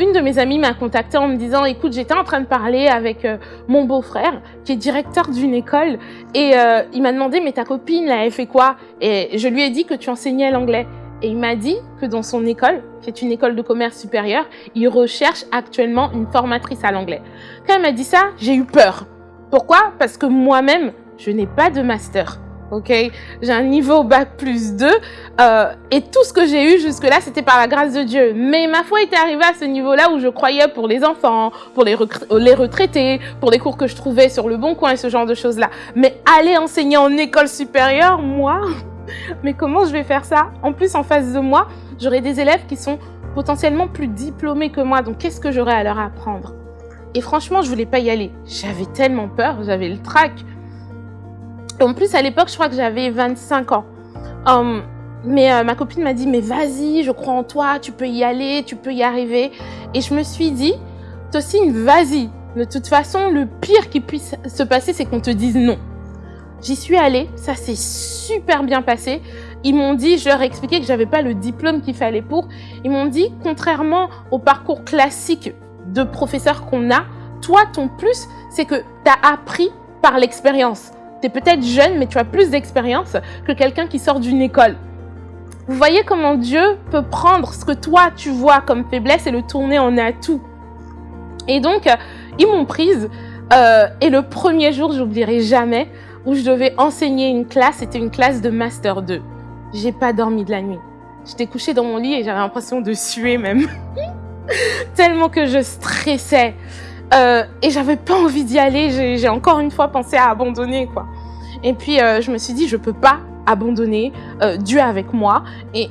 une de mes amies m'a contacté en me disant, écoute, j'étais en train de parler avec euh, mon beau-frère qui est directeur d'une école et euh, il m'a demandé, mais ta copine, là, elle fait quoi? Et je lui ai dit que tu enseignais l'anglais. Et il m'a dit que dans son école, qui est une école de commerce supérieure, il recherche actuellement une formatrice à l'anglais. Quand elle m'a dit ça, j'ai eu peur. Pourquoi? Parce que moi-même, je n'ai pas de master. Ok, j'ai un niveau bac plus 2 euh, et tout ce que j'ai eu jusque-là, c'était par la grâce de Dieu. Mais ma foi était arrivée à ce niveau-là où je croyais pour les enfants, pour les, les retraités, pour les cours que je trouvais sur le bon coin et ce genre de choses-là. Mais aller enseigner en école supérieure, moi, mais comment je vais faire ça En plus, en face de moi, j'aurai des élèves qui sont potentiellement plus diplômés que moi. Donc, qu'est-ce que j'aurai à leur apprendre Et franchement, je voulais pas y aller. J'avais tellement peur, j'avais le trac. En plus, à l'époque, je crois que j'avais 25 ans. Hum, mais euh, ma copine m'a dit, mais vas-y, je crois en toi, tu peux y aller, tu peux y arriver. Et je me suis dit, Tossine, vas-y. De toute façon, le pire qui puisse se passer, c'est qu'on te dise non. J'y suis allée, ça s'est super bien passé. Ils m'ont dit, je leur ai expliqué que j'avais pas le diplôme qu'il fallait pour. Ils m'ont dit, contrairement au parcours classique de professeur qu'on a, toi, ton plus, c'est que tu as appris par l'expérience. Tu es peut-être jeune, mais tu as plus d'expérience que quelqu'un qui sort d'une école. Vous voyez comment Dieu peut prendre ce que toi, tu vois comme faiblesse et le tourner en atout. Et donc, ils m'ont prise. Euh, et le premier jour, j'oublierai jamais, où je devais enseigner une classe. C'était une classe de Master 2. J'ai pas dormi de la nuit. J'étais couchée dans mon lit et j'avais l'impression de suer même. Tellement que je stressais. Euh, et j'avais pas envie d'y aller. J'ai encore une fois pensé à abandonner, quoi. Et puis, euh, je me suis dit, je peux pas abandonner euh, Dieu avec moi. Et,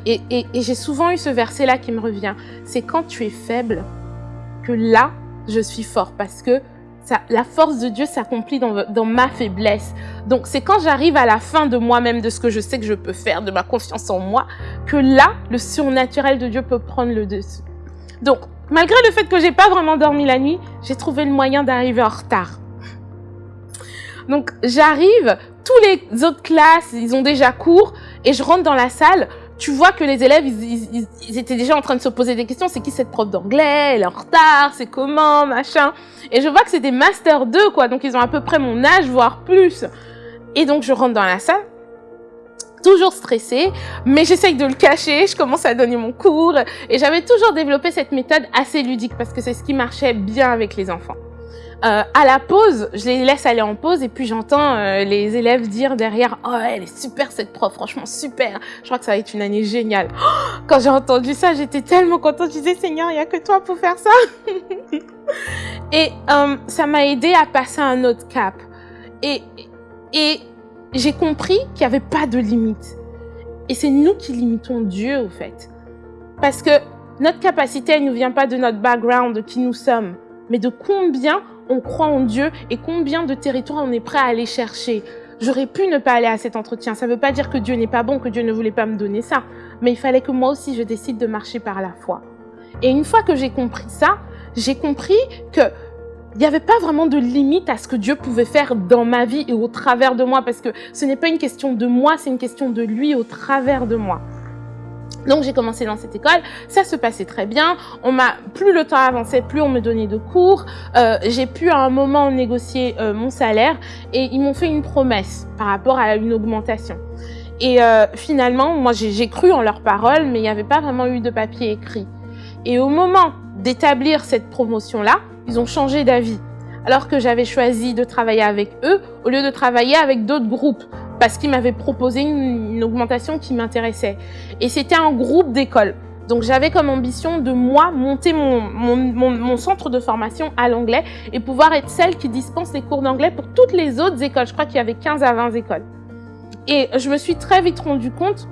j'ai souvent eu ce verset-là qui me revient. C'est quand tu es faible que là, je suis fort. Parce que la force de Dieu s'accomplit dans, ma faiblesse. Donc c'est quand j'arrive à la fin de moi-même, de ce que je sais que je peux faire, de ma confiance en moi, que là, le surnaturel de Dieu peut prendre le dessus. Donc, malgré le fait que j'ai pas vraiment dormi la nuit, j'ai trouvé le moyen d'arriver en retard. Donc j'arrive, tous les autres classes, ils ont déjà cours, et je rentre dans la salle, tu vois que les élèves, ils, étaient déjà en train de se poser des questions. C'est qui cette prof d'anglais? Elle est en retard C'est comment? Machin. Et je vois que c'est des Master 2, quoi. Donc, ils ont à peu près mon âge, voire plus. Et donc, je rentre dans la salle. Toujours stressée, mais j'essaye de le cacher, je commence à donner mon cours, et j'avais toujours développé cette méthode assez ludique, parce que c'est ce qui marchait bien avec les enfants. Euh, à la pause, je les laisse aller en pause et puis j'entends euh, les élèves dire derrière « Oh, elle est super cette prof, franchement super Je crois que ça va être une année géniale. Quand j'ai entendu ça, j'étais tellement contente. Je disais « Seigneur, il n'y a que toi pour faire ça !» Et euh, ça m'a aidé à passer un autre cap. Et, et j'ai compris qu'il n'y avait pas de limite. Et c'est nous qui limitons Dieu, au fait. Parce que notre capacité, elle ne vient pas de notre background, de qui nous sommes, mais de combien on croit en Dieu et combien de territoires on est prêt à aller chercher. J'aurais pu ne pas aller à cet entretien. Ça ne veut pas dire que Dieu n'est pas bon, que Dieu ne voulait pas me donner ça. Mais il fallait que moi aussi, je décide de marcher par la foi. Et une fois que j'ai compris ça, j'ai compris que il n'y avait pas vraiment de limite à ce que Dieu pouvait faire dans ma vie et au travers de moi, parce que ce n'est pas une question de moi, c'est une question de lui au travers de moi. Donc j'ai commencé dans cette école, ça se passait très bien. On m'a plus le temps avançait, plus on me donnait de cours. Euh, j'ai pu à un moment négocier euh, mon salaire et ils m'ont fait une promesse par rapport à une augmentation. Et euh, finalement, moi j'ai cru en leurs paroles, mais il n'y avait pas vraiment eu de papier écrit. Et au moment d'établir cette promotion-là, ils ont changé d'avis. Alors que j'avais choisi de travailler avec eux au lieu de travailler avec d'autres groupes parce qu'il m'avait proposé une, augmentation qui m'intéressait. Et c'était un groupe d'écoles. Donc j'avais comme ambition de moi monter mon, centre de formation à l'anglais et pouvoir être celle qui dispense les cours d'anglais pour toutes les autres écoles. Je crois qu'il y avait 15 à 20 écoles. Et je me suis très vite rendu compte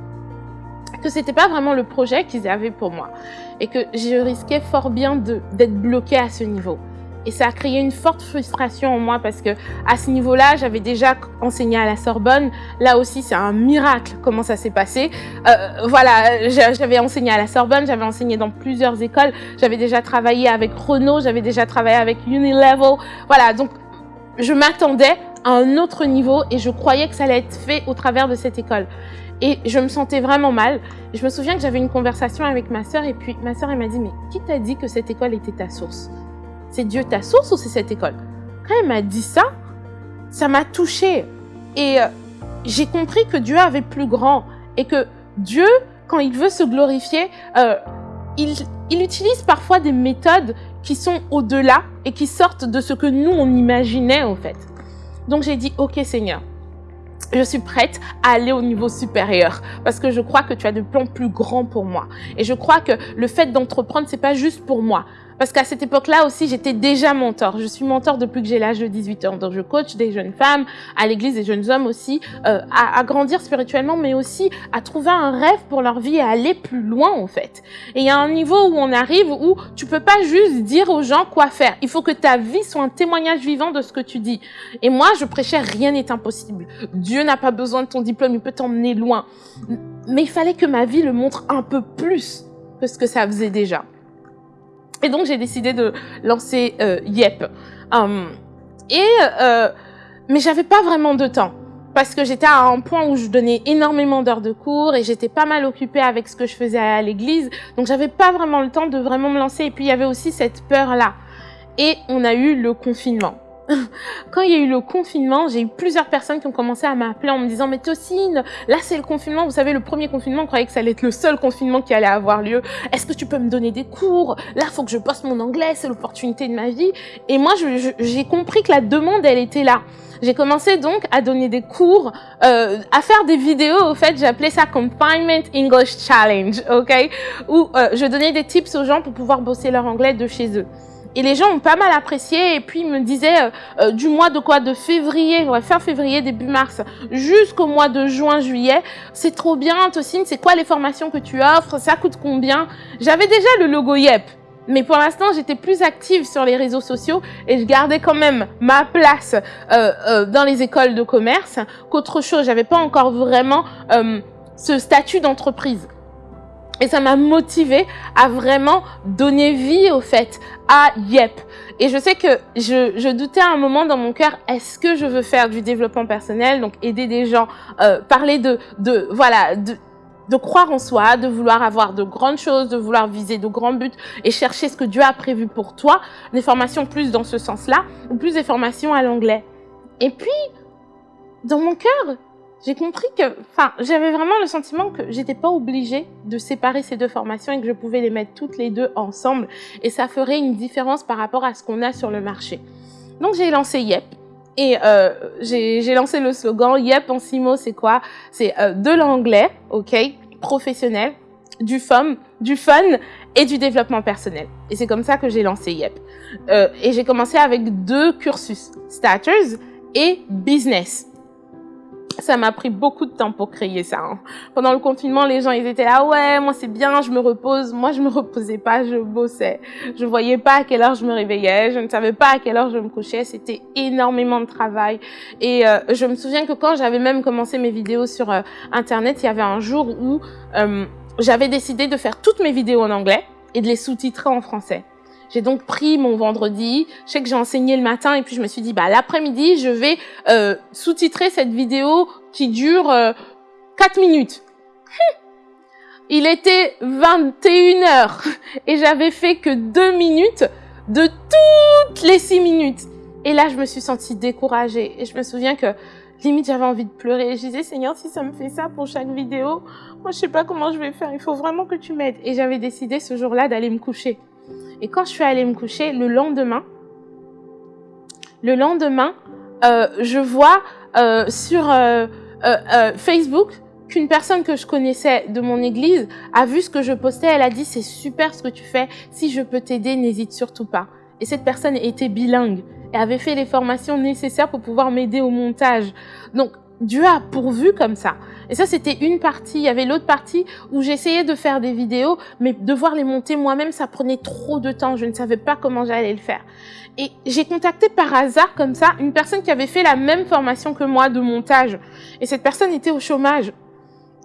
que c'était pas vraiment le projet qu'ils avaient pour moi et que je risquais fort bien d'être bloquée à ce niveau. Et ça a créé une forte frustration en moi parce que à ce niveau-là, j'avais déjà enseigné à la Sorbonne. Là aussi, c'est un miracle comment ça s'est passé. Euh, voilà, j'avais enseigné à la Sorbonne, j'avais enseigné dans plusieurs écoles. J'avais déjà travaillé avec Renault, j'avais déjà travaillé avec Unilevel. Voilà, donc je m'attendais à un autre niveau et je croyais que ça allait être fait au travers de cette école. Et je me sentais vraiment mal. Je me souviens que j'avais une conversation avec ma sœur et puis ma sœur elle m'a dit mais qui t'a dit que cette école était ta source? C'est Dieu ta source ou c'est cette école Quand elle m'a dit ça, ça m'a touchée. Et euh, j'ai compris que Dieu avait plus grand et que Dieu, quand il veut se glorifier, euh, il, il utilise parfois des méthodes qui sont au-delà et qui sortent de ce que nous, on imaginait en fait. Donc j'ai dit, ok Seigneur, je suis prête à aller au niveau supérieur parce que je crois que tu as des plans plus grands pour moi. Et je crois que le fait d'entreprendre, c'est pas juste pour moi. Parce qu'à cette époque-là aussi, j'étais déjà mentor. Je suis mentor depuis que j'ai l'âge de 18 ans. Donc, je coach des jeunes femmes, à l'église des jeunes hommes aussi, euh, à, à, grandir spirituellement, mais aussi à trouver un rêve pour leur vie et à aller plus loin, en fait. Et il y a un niveau où on arrive où tu peux pas juste dire aux gens quoi faire. Il faut que ta vie soit un témoignage vivant de ce que tu dis. Et moi, je prêchais rien n'est impossible. Dieu n'a pas besoin de ton diplôme, il peut t'emmener loin. Mais il fallait que ma vie le montre un peu plus que ce que ça faisait déjà. Et donc, j'ai décidé de lancer euh, Yep. Um, et, euh, mais j'avais pas vraiment de temps parce que j'étais à un point où je donnais énormément d'heures de cours et j'étais pas mal occupée avec ce que je faisais à l'église. Donc, j'avais pas vraiment le temps de vraiment me lancer. Et puis, il y avait aussi cette peur-là. Et on a eu le confinement. quand il y a eu le confinement, j'ai eu plusieurs personnes qui ont commencé à m'appeler en me disant mais Tocine, là c'est le confinement, vous savez le premier confinement, on croyait que ça allait être le seul confinement qui allait avoir lieu. Est-ce que tu peux me donner des cours? Là, faut que je poste mon anglais, c'est l'opportunité de ma vie. Et moi, j'ai compris que la demande, elle était là. J'ai commencé donc à donner des cours, euh, à faire des vidéos. Au fait, j'appelais ça Confinement English Challenge, ok? Où euh, je donnais des tips aux gens pour pouvoir bosser leur anglais de chez eux. Et les gens ont pas mal apprécié. Et puis, ils me disaient euh, euh, du mois de quoi De février, ouais, fin février, début mars, jusqu'au mois de juin, juillet. C'est trop bien, Tocine. C'est quoi les formations que tu offres? Ça coûte combien? J'avais déjà le logo YEP. Mais pour l'instant, j'étais plus active sur les réseaux sociaux et je gardais quand même ma place euh, dans les écoles de commerce qu'autre chose. J'avais pas encore vraiment ce statut d'entreprise. Et ça m'a motivé à vraiment donner vie au fait à Yep. Et je sais que je, je doutais à un moment dans mon cœur, est-ce que je veux faire du développement personnel, donc aider des gens, euh, parler de, de voilà, de, de croire en soi, de vouloir avoir de grandes choses, de vouloir viser de grands buts et chercher ce que Dieu a prévu pour toi, des formations plus dans ce sens-là, ou plus des formations à l'anglais. Et puis, dans mon cœur, j'ai compris que, enfin, j'avais vraiment le sentiment que j'étais pas obligée de séparer ces deux formations et que je pouvais les mettre toutes les deux ensemble et ça ferait une différence par rapport à ce qu'on a sur le marché. Donc j'ai lancé Yep et euh, j'ai lancé le slogan Yep en six mots, c'est quoi? C'est euh, de l'anglais, ok, professionnel, du fun, du fun et du développement personnel. Et c'est comme ça que j'ai lancé Yep. Euh, et j'ai commencé avec deux cursus, Starters et Business ça m'a pris beaucoup de temps pour créer ça. Hein. Pendant le confinement, les gens, ils étaient là, ouais, moi c'est bien, je me repose. Moi, je me reposais pas, je bossais. Je voyais pas à quelle heure je me réveillais, je ne savais pas à quelle heure je me couchais. C'était énormément de travail. Et euh, je me souviens que quand j'avais même commencé mes vidéos sur euh, Internet, il y avait un jour où euh, j'avais décidé de faire toutes mes vidéos en anglais et de les sous-titrer en français. J'ai donc pris mon vendredi, je sais que j'ai enseigné le matin et puis je me suis dit, bah l'après-midi, je vais euh, sous-titrer cette vidéo qui dure euh, 4 minutes. Hum. Il était 21 heures et j'avais fait que 2 minutes de toutes les 6 minutes. Et là, je me suis sentie découragée et je me souviens que limite j'avais envie de pleurer. Je disais Seigneur, si ça me fait ça pour chaque vidéo, moi je sais pas comment je vais faire. Il faut vraiment que tu m'aides. Et j'avais décidé ce jour-là d'aller me coucher. Et quand je suis allée me coucher, le lendemain, le lendemain, euh, je vois euh, sur euh, Facebook qu'une personne que je connaissais de mon église a vu ce que je postais. Elle a dit c'est super ce que tu fais. Si je peux t'aider, n'hésite surtout pas. Et cette personne était bilingue et avait fait les formations nécessaires pour pouvoir m'aider au montage. Donc Dieu a pourvu comme ça. Et ça, c'était une partie. Il y avait l'autre partie où j'essayais de faire des vidéos, mais devoir les monter moi-même, ça prenait trop de temps. Je ne savais pas comment j'allais le faire. Et j'ai contacté par hasard, comme ça, une personne qui avait fait la même formation que moi de montage. Et cette personne était au chômage.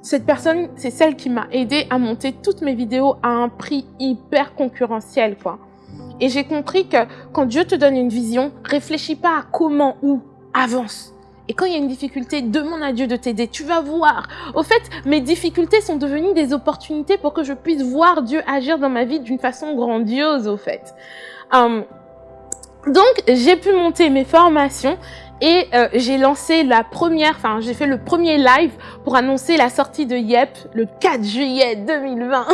Cette personne, c'est celle qui m'a aidé à monter toutes mes vidéos à un prix hyper concurrentiel, quoi. Et j'ai compris que quand Dieu te donne une vision, réfléchis pas à comment, où, avance. Et quand il y a une difficulté, demande à Dieu de t'aider. Tu vas voir. Au fait, mes difficultés sont devenues des opportunités pour que je puisse voir Dieu agir dans ma vie d'une façon grandiose, au fait. Hum, donc, j'ai pu monter mes formations et euh, j'ai lancé la première, enfin, j'ai fait le premier live pour annoncer la sortie de YEP le 4 juillet 2020.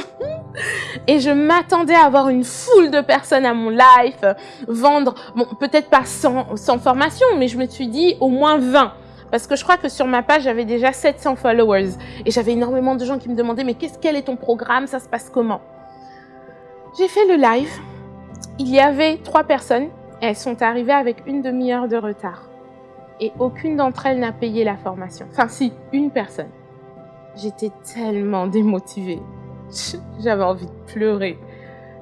et je m'attendais à avoir une foule de personnes à mon live, vendre, bon, peut-être pas sans, sans formation, mais je me suis dit au moins 20. Parce que je crois que sur ma page, j'avais déjà 700 followers. Et j'avais énormément de gens qui me demandaient, mais qu'est-ce, quel est ton programme? Ça se passe comment? J'ai fait le live. Il y avait trois personnes elles sont arrivées avec une demi-heure de retard. Et aucune d'entre elles n'a payé la formation. Enfin si, une personne. J'étais tellement démotivée. J'avais envie de pleurer.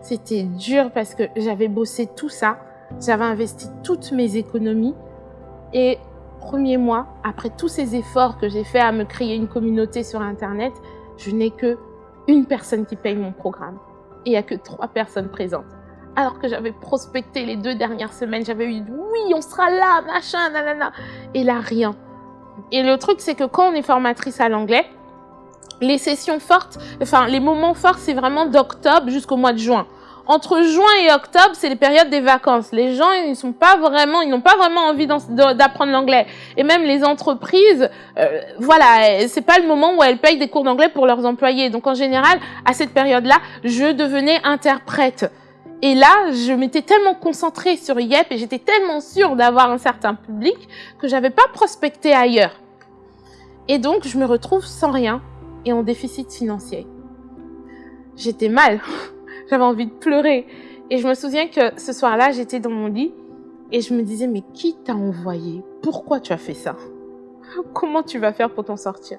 C'était dur parce que j'avais bossé tout ça. J'avais investi toutes mes économies. Et premier mois, après tous ces efforts que j'ai fait à me créer une communauté sur Internet, je n'ai que une personne qui paye mon programme. Et il n'y a que trois personnes présentes alors que j'avais prospecté les deux dernières semaines. J'avais eu oui, on sera là, machin, nanana. Et là, rien. Et le truc, c'est que quand on est formatrice à l'anglais, les sessions fortes, enfin, les moments forts, c'est vraiment d'octobre jusqu'au mois de juin. Entre juin et octobre, c'est les périodes des vacances. Les gens, ils sont pas vraiment, ils n'ont pas vraiment envie d'apprendre l'anglais. Et même les entreprises, euh, voilà, c'est pas le moment où elles payent des cours d'anglais pour leurs employés. Donc en général, à cette période-là, je devenais interprète. Et là, je m'étais tellement concentrée sur YEP et j'étais tellement sûre d'avoir un certain public que j'avais pas prospecté ailleurs. Et donc, je me retrouve sans rien et en déficit financier. J'étais mal. J'avais envie de pleurer. Et je me souviens que ce soir-là, j'étais dans mon lit et je me disais, mais qui t'a envoyé? Pourquoi tu as fait ça? Comment tu vas faire pour t'en sortir?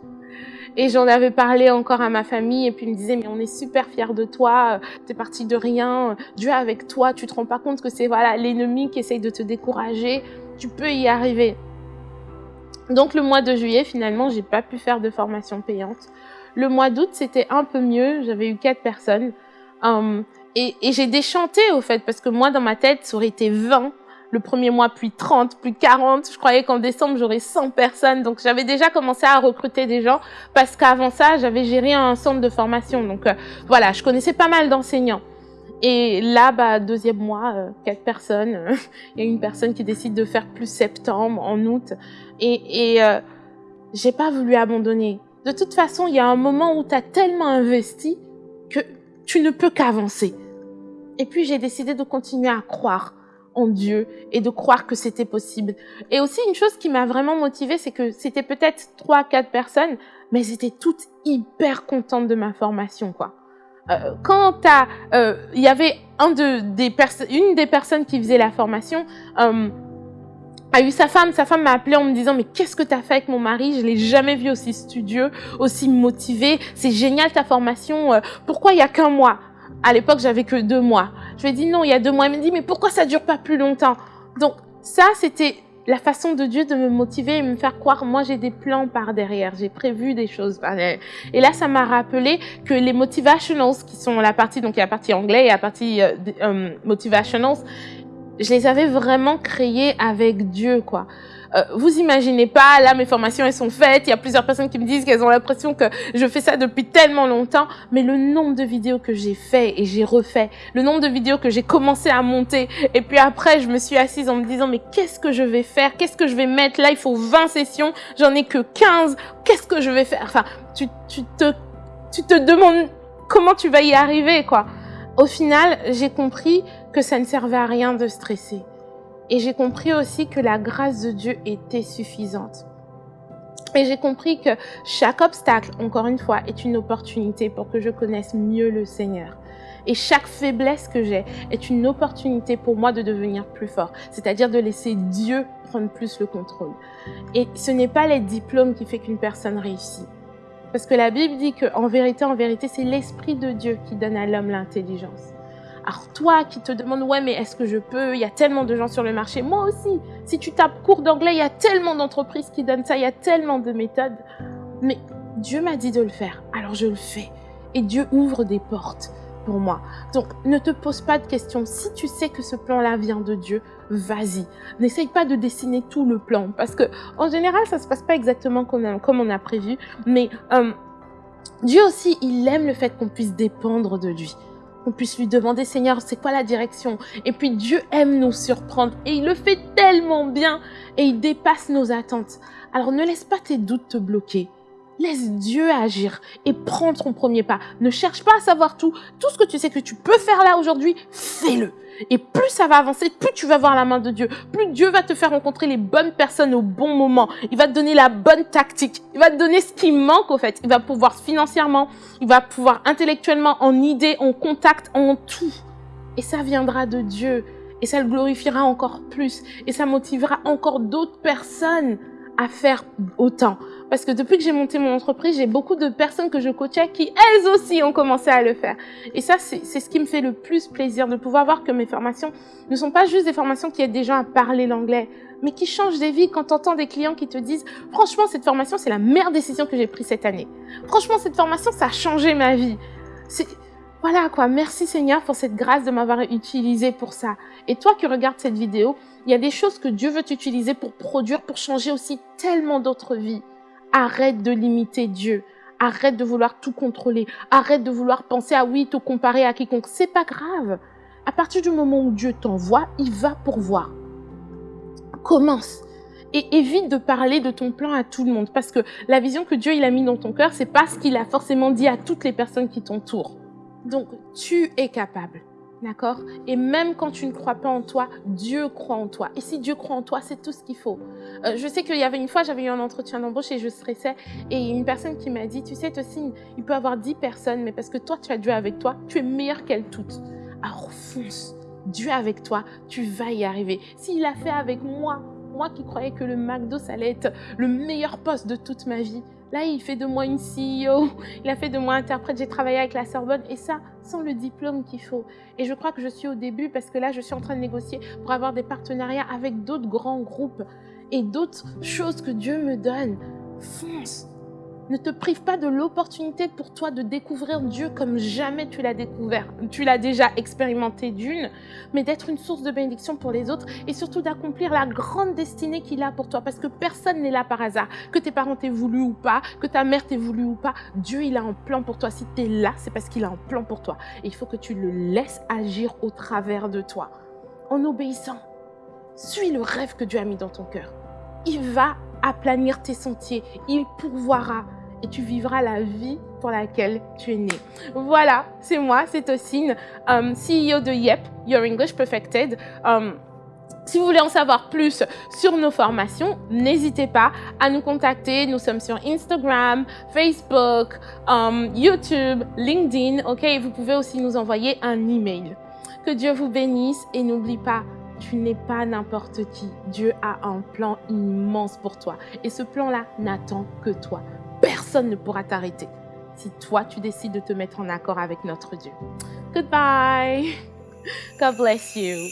Et j'en avais parlé encore à ma famille et puis ils me disaient mais on est super fiers de toi, t'es parti de rien, Dieu est avec toi, tu te rends pas compte que c'est voilà l'ennemi qui essaye de te décourager, tu peux y arriver. Donc le mois de juillet finalement j'ai pas pu faire de formation payante. Le mois d'août c'était un peu mieux, j'avais eu quatre personnes. Hum, et, et j'ai déchanté au fait parce que moi dans ma tête ça aurait été 20 le premier mois, puis 30, puis 40. Je croyais qu'en décembre, j'aurais 100 personnes. Donc, j'avais déjà commencé à recruter des gens parce qu'avant ça, j'avais géré un centre de formation. Donc, euh, voilà, je connaissais pas mal d'enseignants. Et là, bah, deuxième mois, euh, quatre personnes. Il y a une personne qui décide de faire plus septembre, en août. Et, euh, j'ai pas voulu abandonner. De toute façon, il y a un moment où tu as tellement investi que tu ne peux qu'avancer. Et puis, j'ai décidé de continuer à croire en Dieu et de croire que c'était possible. Et aussi une chose qui m'a vraiment motivée, c'est que c'était peut-être trois, quatre personnes, mais elles étaient toutes hyper contentes de ma formation, quoi. Euh, quand euh, il y avait un de, des une des personnes qui faisait la formation, euh, a eu sa femme, sa femme m'a appelé en me disant mais qu'est-ce que tu as fait avec mon mari? Je l'ai jamais vu aussi studieux, aussi motivé. C'est génial ta formation. Euh, pourquoi il y a qu'un mois? À l'époque, j'avais que deux mois. Je lui ai dit non, il y a deux mois. Elle m'a dit mais pourquoi ça dure pas plus longtemps? Donc ça, c'était la façon de Dieu de me motiver et me faire croire, moi j'ai des plans par derrière, j'ai prévu des choses par derrière. Et là, ça m'a rappelé que les motivationals, qui sont la partie, donc il y a la partie anglais et la partie euh, euh, motivationals, je les avais vraiment créés avec Dieu, quoi. Euh, vous imaginez pas, là mes formations elles sont faites, il y a plusieurs personnes qui me disent qu'elles ont l'impression que je fais ça depuis tellement longtemps, mais le nombre de vidéos que j'ai fait et j'ai refait, le nombre de vidéos que j'ai commencé à monter, et puis après je me suis assise en me disant mais qu'est-ce que je vais faire, qu'est-ce que je vais mettre, là il faut 20 sessions, j'en ai que 15, qu'est-ce que je vais faire, enfin tu, tu, te, tu te demandes comment tu vas y arriver quoi. Au final, j'ai compris que ça ne servait à rien de stresser. Et j'ai compris aussi que la grâce de Dieu était suffisante. Et j'ai compris que chaque obstacle, encore une fois, est une opportunité pour que je connaisse mieux le Seigneur. Et chaque faiblesse que j'ai est une opportunité pour moi de devenir plus fort, c'est-à-dire de laisser Dieu prendre plus le contrôle. Et ce n'est pas les diplômes qui fait qu'une personne réussit. Parce que la Bible dit qu'en vérité, en vérité, c'est l'Esprit de Dieu qui donne à l'homme l'intelligence. Alors toi qui te demandes, ouais, mais est-ce que je peux? Il y a tellement de gens sur le marché. Moi aussi, si tu tapes cours d'anglais, il y a tellement d'entreprises qui donnent ça, il y a tellement de méthodes. Mais Dieu m'a dit de le faire, alors je le fais. Et Dieu ouvre des portes pour moi. Donc, ne te pose pas de questions. Si tu sais que ce plan-là vient de Dieu, vas-y. N'essaye pas de dessiner tout le plan parce que, en général, ça se passe pas exactement comme, on a prévu. Mais euh, Dieu aussi, il aime le fait qu'on puisse dépendre de lui qu'on puisse lui demander, Seigneur, c'est quoi la direction? Et puis Dieu aime nous surprendre et il le fait tellement bien et il dépasse nos attentes. Alors ne laisse pas tes doutes te bloquer. Laisse Dieu agir et prends ton premier pas. Ne cherche pas à savoir tout. Tout ce que tu sais que tu peux faire là aujourd'hui, fais-le. Et plus ça va avancer, plus tu vas voir la main de Dieu. Plus Dieu va te faire rencontrer les bonnes personnes au bon moment. Il va te donner la bonne tactique. Il va te donner ce qui manque au fait. Il va pouvoir financièrement, il va pouvoir intellectuellement, en idées, en contact, en tout. Et ça viendra de Dieu. Et ça le glorifiera encore plus. Et ça motivera encore d'autres personnes à faire autant. Parce que depuis que j'ai monté mon entreprise, j'ai beaucoup de personnes que je coachais qui, elles aussi, ont commencé à le faire. Et ça, c'est ce qui me fait le plus plaisir, de pouvoir voir que mes formations ne sont pas juste des formations qui aident des gens à parler l'anglais, mais qui changent des vies quand tu entends des clients qui te disent « Franchement, cette formation, c'est la meilleure décision que j'ai prise cette année. Franchement, cette formation, ça a changé ma vie. » voilà quoi, merci Seigneur pour cette grâce de m'avoir utilisé pour ça. Et toi qui regardes cette vidéo, il y a des choses que Dieu veut t'utiliser pour produire, pour changer aussi tellement d'autres vies. Arrête de limiter Dieu. Arrête de vouloir tout contrôler. Arrête de vouloir penser à oui, te comparer à quiconque. C'est pas grave. À partir du moment où Dieu t'envoie, il va pourvoir. Commence. Et évite de parler de ton plan à tout le monde. Parce que la vision que Dieu il a mis dans ton cœur, c'est pas ce qu'il a forcément dit à toutes les personnes qui t'entourent. Donc, tu es capable. D'accord? Et même quand tu ne crois pas en toi, Dieu croit en toi. Et si Dieu croit en toi, c'est tout ce qu'il faut. Euh, je sais qu'il y avait une fois, j'avais eu un entretien d'embauche et je stressais. Et une personne qui m'a dit, tu sais, Tossine, il peut avoir dix personnes, mais parce que toi, tu as Dieu avec toi, tu es meilleur qu'elles toutes. Alors fonce. Dieu avec toi, tu vas y arriver. S'il a fait avec moi, moi qui croyais que le McDo, ça allait être le meilleur poste de toute ma vie, Là, il fait de moi une CEO, il a fait de moi interprète, j'ai travaillé avec la Sorbonne et ça, sans le diplôme qu'il faut. Et je crois que je suis au début parce que là, je suis en train de négocier pour avoir des partenariats avec d'autres grands groupes et d'autres choses que Dieu me donne. Fonce ne te prive pas de l'opportunité pour toi de découvrir Dieu comme jamais tu l'as découvert. Tu l'as déjà expérimenté d'une, mais d'être une source de bénédiction pour les autres et surtout d'accomplir la grande destinée qu'il a pour toi parce que personne n'est là par hasard. Que tes parents t'aient voulu ou pas, que ta mère t'ait voulu ou pas, Dieu il a un plan pour toi. Si tu es là, c'est parce qu'il a un plan pour toi. Et il faut que tu le laisses agir au travers de toi en obéissant. Suis le rêve que Dieu a mis dans ton cœur. Il va aplanir tes sentiers, il pourvoira et tu vivras la vie pour laquelle tu es né. Voilà, c'est moi, c'est Tossine, um, CEO de YEP, Your English Perfected. Um, si vous voulez en savoir plus sur nos formations, n'hésitez pas à nous contacter. Nous sommes sur Instagram, Facebook, um, YouTube, LinkedIn. Ok, vous pouvez aussi nous envoyer un email. Que Dieu vous bénisse et n'oublie pas, tu n'es pas n'importe qui. Dieu a un plan immense pour toi. Et ce plan-là n'attend que toi personne ne pourra t'arrêter si toi, tu décides de te mettre en accord avec notre Dieu. Goodbye. God bless you.